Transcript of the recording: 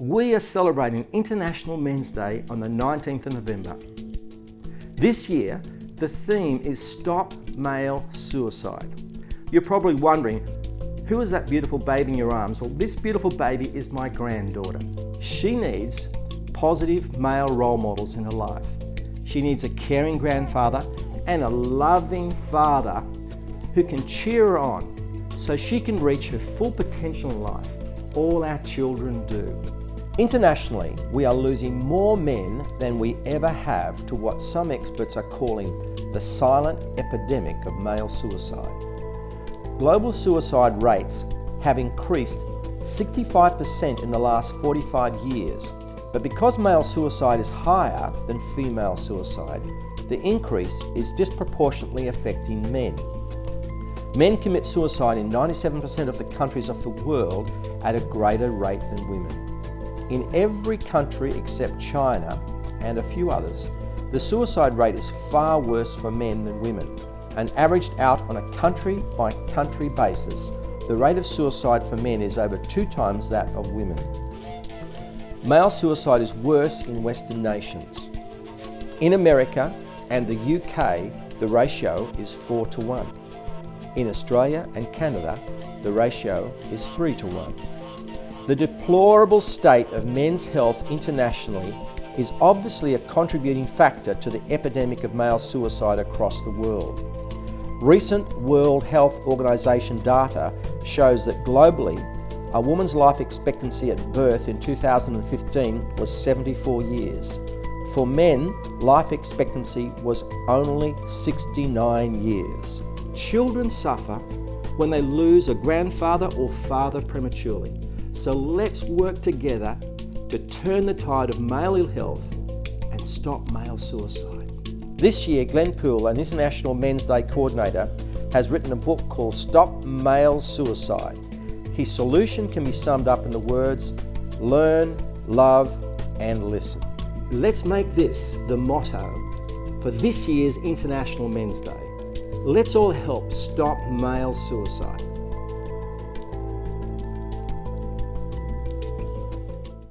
We are celebrating International Men's Day on the 19th of November. This year, the theme is Stop Male Suicide. You're probably wondering, who is that beautiful baby in your arms? Well, this beautiful baby is my granddaughter. She needs positive male role models in her life. She needs a caring grandfather and a loving father who can cheer her on so she can reach her full potential in life. All our children do. Internationally, we are losing more men than we ever have to what some experts are calling the silent epidemic of male suicide. Global suicide rates have increased 65% in the last 45 years, but because male suicide is higher than female suicide, the increase is disproportionately affecting men. Men commit suicide in 97% of the countries of the world at a greater rate than women. In every country except China and a few others, the suicide rate is far worse for men than women, and averaged out on a country by country basis, the rate of suicide for men is over two times that of women. Male suicide is worse in Western nations. In America and the UK, the ratio is 4 to 1. In Australia and Canada, the ratio is 3 to 1. The deplorable state of men's health internationally is obviously a contributing factor to the epidemic of male suicide across the world. Recent World Health Organization data shows that globally, a woman's life expectancy at birth in 2015 was 74 years. For men, life expectancy was only 69 years. Children suffer when they lose a grandfather or father prematurely. So let's work together to turn the tide of male ill health and stop male suicide. This year, Glen Poole, an International Men's Day coordinator, has written a book called Stop Male Suicide. His solution can be summed up in the words, learn, love and listen. Let's make this the motto for this year's International Men's Day. Let's all help stop male suicide.